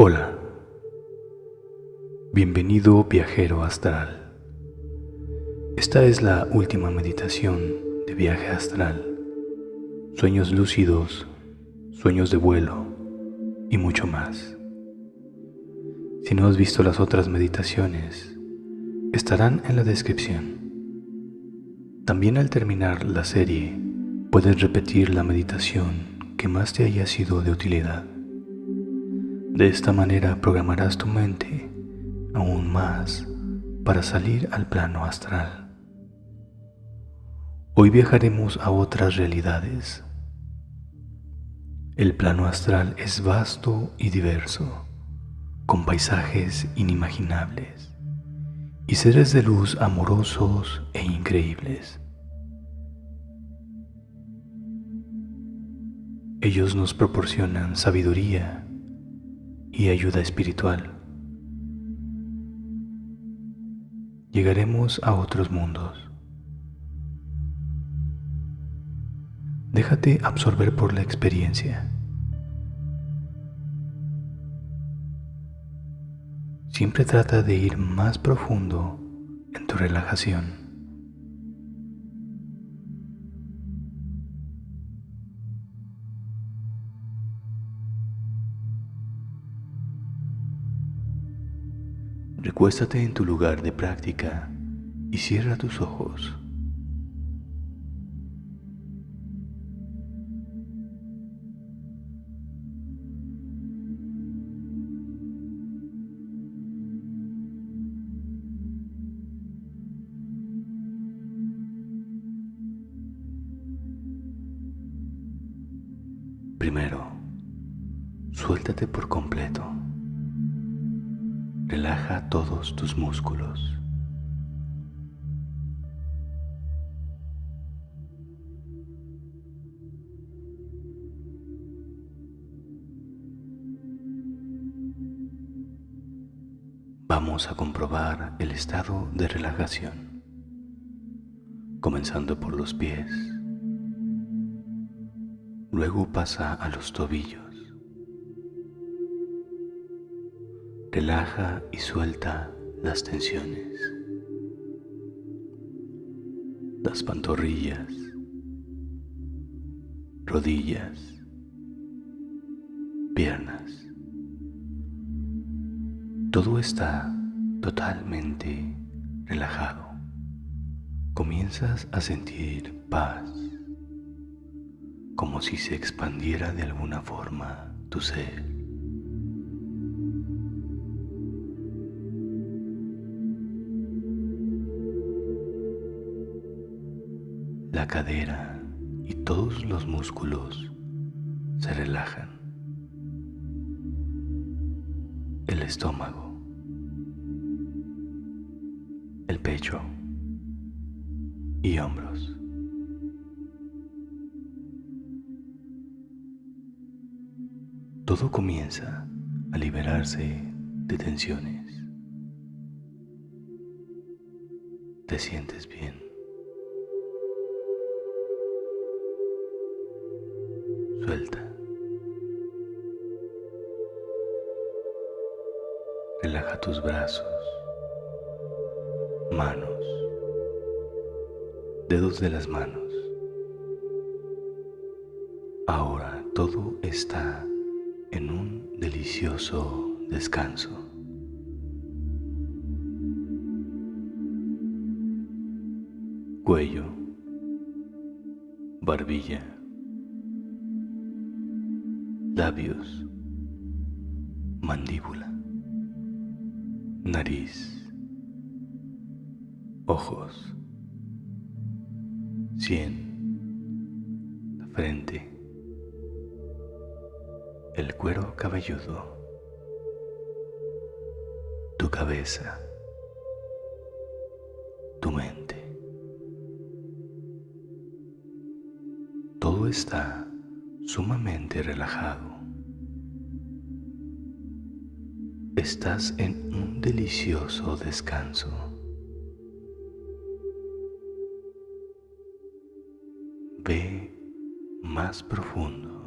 Hola, bienvenido viajero astral. Esta es la última meditación de viaje astral, sueños lúcidos, sueños de vuelo y mucho más. Si no has visto las otras meditaciones, estarán en la descripción. También al terminar la serie, puedes repetir la meditación que más te haya sido de utilidad. De esta manera programarás tu mente aún más para salir al plano astral. Hoy viajaremos a otras realidades. El plano astral es vasto y diverso, con paisajes inimaginables y seres de luz amorosos e increíbles. Ellos nos proporcionan sabiduría y ayuda espiritual. Llegaremos a otros mundos. Déjate absorber por la experiencia. Siempre trata de ir más profundo en tu relajación. Recuéstate en tu lugar de práctica y cierra tus ojos. Vamos a comprobar el estado de relajación, comenzando por los pies. Luego pasa a los tobillos. Relaja y suelta las tensiones, las pantorrillas, rodillas, piernas. Todo está totalmente relajado. Comienzas a sentir paz, como si se expandiera de alguna forma tu ser. La cadera y todos los músculos se relajan. El estómago, el pecho y hombros. Todo comienza a liberarse de tensiones. Te sientes bien. Suelta. Relaja tus brazos, manos, dedos de las manos. Ahora todo está en un delicioso descanso. Cuello, barbilla. Labios, mandíbula, nariz, ojos, sien, la frente, el cuero cabelludo, tu cabeza, tu mente. Todo está sumamente relajado. Estás en un delicioso descanso. Profundo.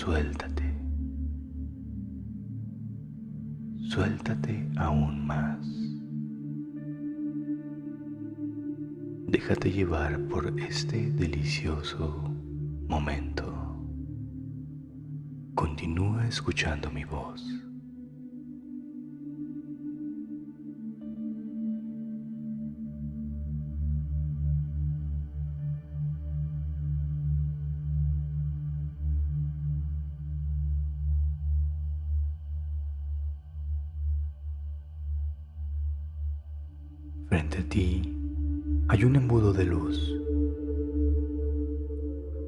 suéltate. Suéltate aún más. Déjate llevar por este delicioso momento. Continúa escuchando mi voz. Hay un embudo de luz,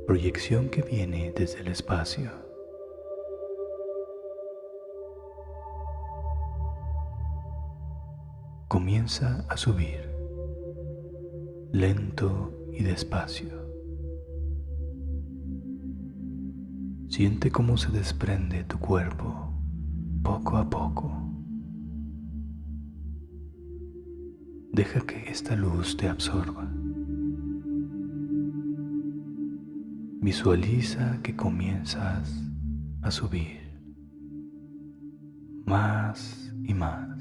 proyección que viene desde el espacio. Comienza a subir, lento y despacio. Siente cómo se desprende tu cuerpo poco a poco. Deja que esta luz te absorba. Visualiza que comienzas a subir más y más.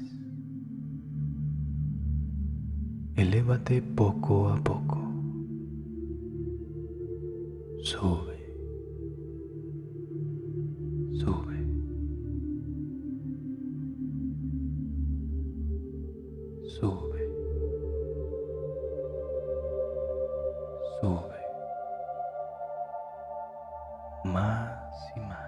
Elévate poco a poco. Sube. Sube. Sube. Más y más.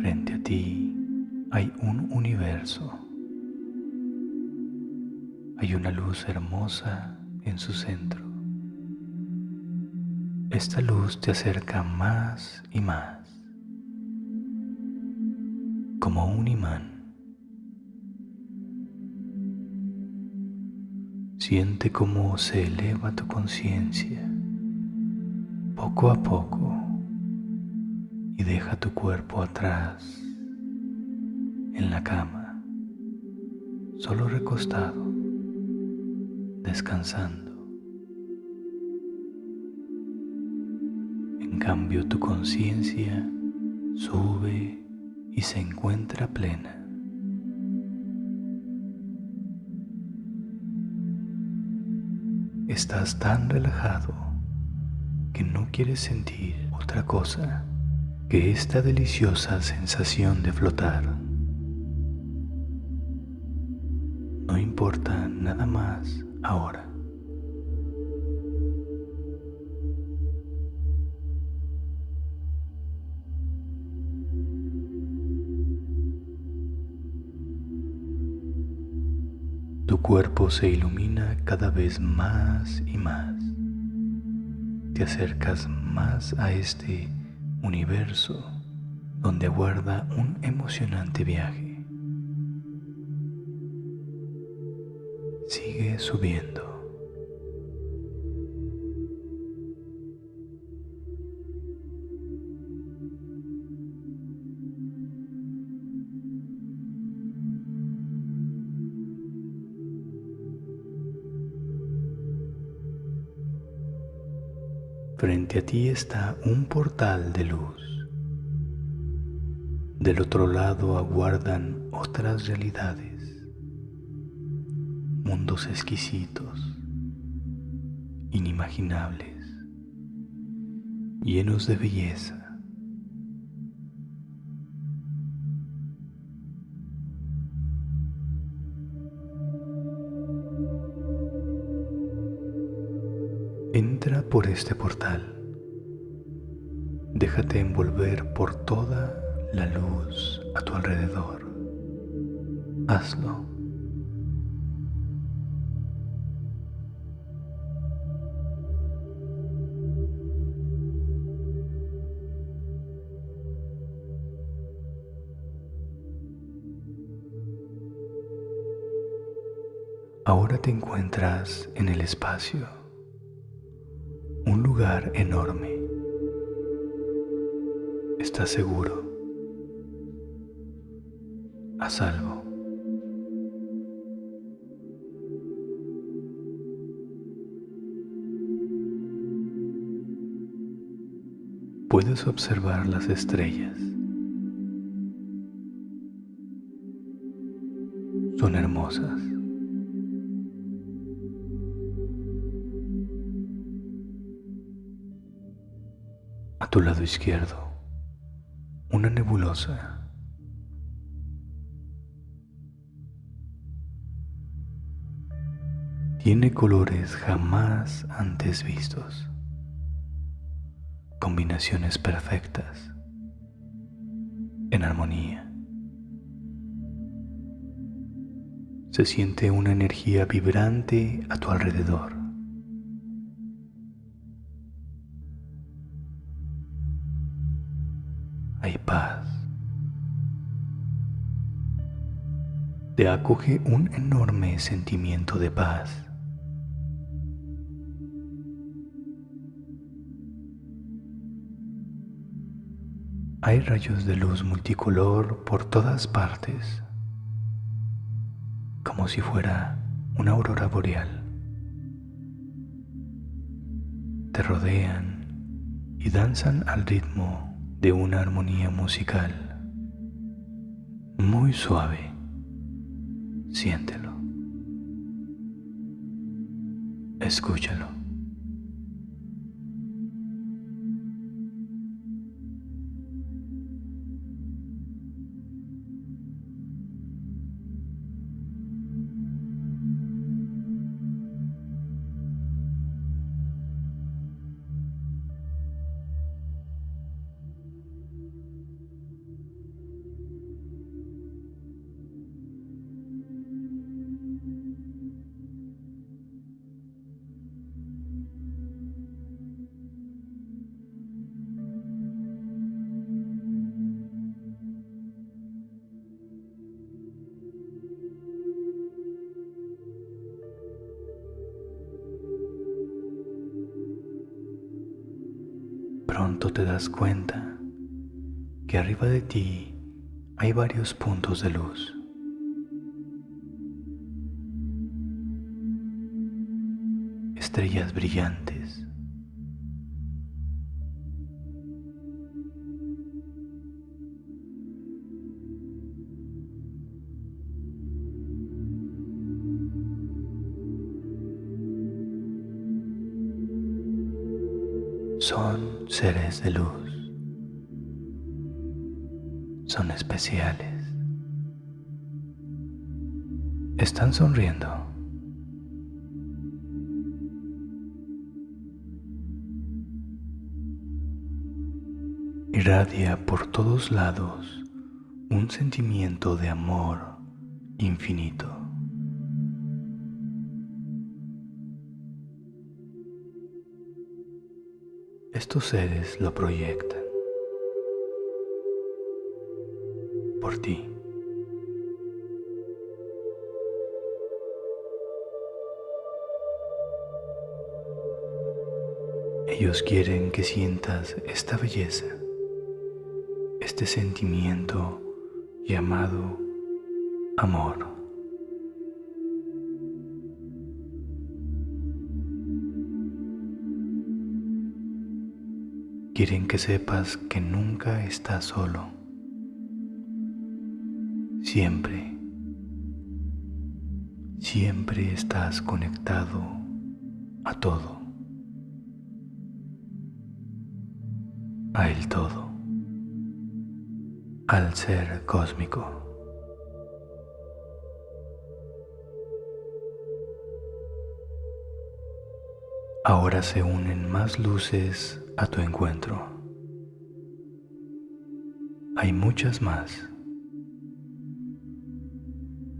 Frente a ti hay un universo. Hay una luz hermosa en su centro. Esta luz te acerca más y más, como un imán. Siente cómo se eleva tu conciencia poco a poco y deja tu cuerpo atrás en la cama, solo recostado, descansando. En cambio, tu conciencia sube y se encuentra plena. Estás tan relajado que no quieres sentir otra cosa que esta deliciosa sensación de flotar. No importa nada más ahora. Tu cuerpo se ilumina cada vez más y más. Te acercas más a este universo donde aguarda un emocionante viaje. Sigue subiendo. Frente a ti está un portal de luz. Del otro lado aguardan otras realidades, mundos exquisitos, inimaginables, llenos de belleza. Entra por este portal. Déjate envolver por toda la luz a tu alrededor. Hazlo. Ahora te encuentras en el espacio un lugar enorme. Estás seguro, a salvo. Puedes observar las estrellas. Son hermosas. A tu lado izquierdo, una nebulosa. Tiene colores jamás antes vistos. Combinaciones perfectas. En armonía. Se siente una energía vibrante a tu alrededor. Hay paz. Te acoge un enorme sentimiento de paz. Hay rayos de luz multicolor por todas partes, como si fuera una aurora boreal. Te rodean y danzan al ritmo de una armonía musical muy suave. Siéntelo. Escúchalo. Pronto te das cuenta que arriba de ti hay varios puntos de luz. Estrellas brillantes. Son seres de luz, son especiales, están sonriendo. Irradia por todos lados un sentimiento de amor infinito. Estos seres lo proyectan por ti. Ellos quieren que sientas esta belleza, este sentimiento llamado amor. Quieren que sepas que nunca estás solo. Siempre, siempre estás conectado a todo, a el todo, al ser cósmico. Ahora se unen más luces a tu encuentro. Hay muchas más,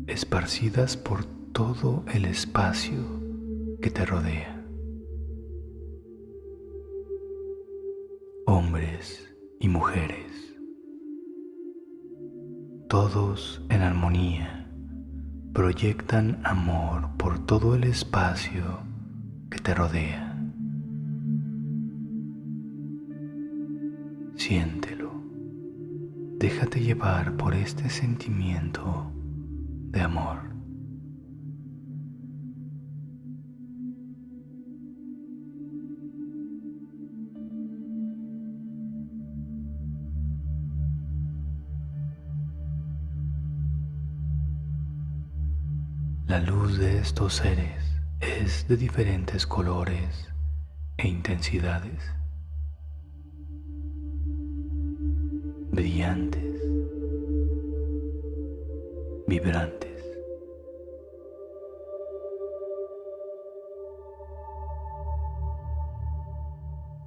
esparcidas por todo el espacio que te rodea. Hombres y mujeres, todos en armonía, proyectan amor por todo el espacio que te rodea. Siéntelo. déjate llevar por este sentimiento de amor. La luz de estos seres es de diferentes colores e intensidades. Brillantes, vibrantes.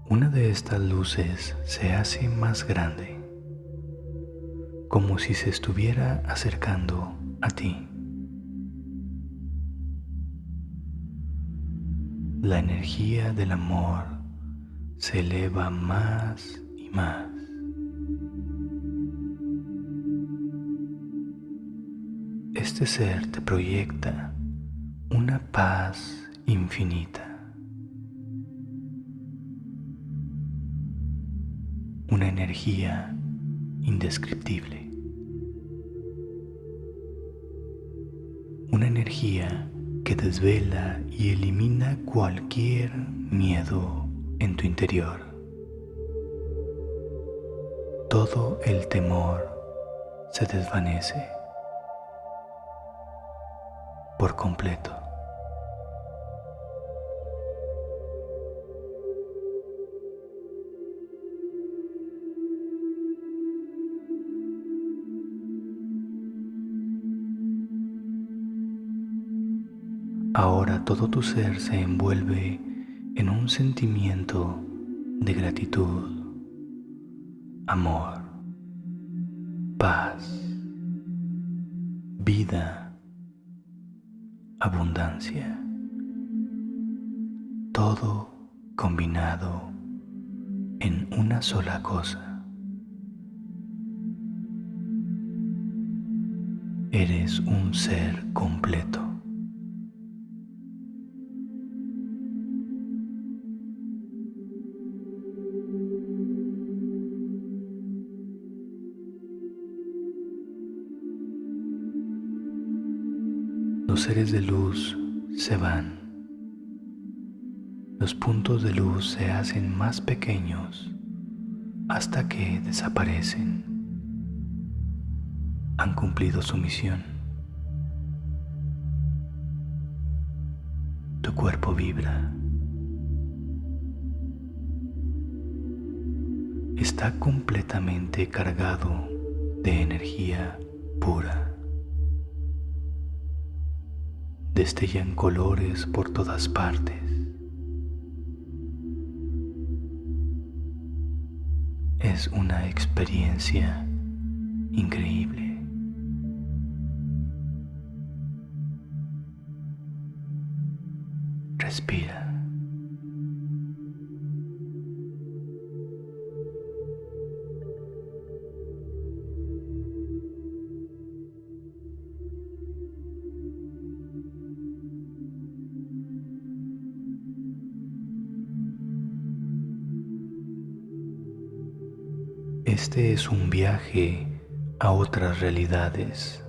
Una de estas luces se hace más grande, como si se estuviera acercando a ti. La energía del amor se eleva más y más. Este ser te proyecta una paz infinita, una energía indescriptible, una energía que desvela y elimina cualquier miedo en tu interior. Todo el temor se desvanece por completo. Ahora todo tu ser se envuelve en un sentimiento de gratitud, amor, paz, vida abundancia, todo combinado en una sola cosa. Eres un ser completo. Seres de luz se van. Los puntos de luz se hacen más pequeños hasta que desaparecen. Han cumplido su misión. Tu cuerpo vibra. Está completamente cargado de energía pura. Destellan colores por todas partes. Es una experiencia increíble. Este es un viaje a otras realidades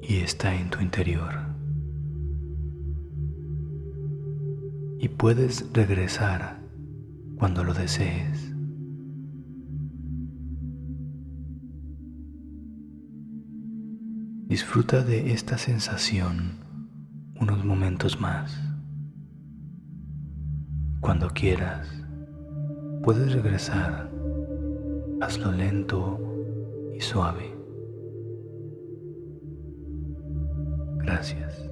y está en tu interior. Y puedes regresar cuando lo desees. Disfruta de esta sensación unos momentos más. Cuando quieras, puedes regresar hazlo lento y suave. Gracias.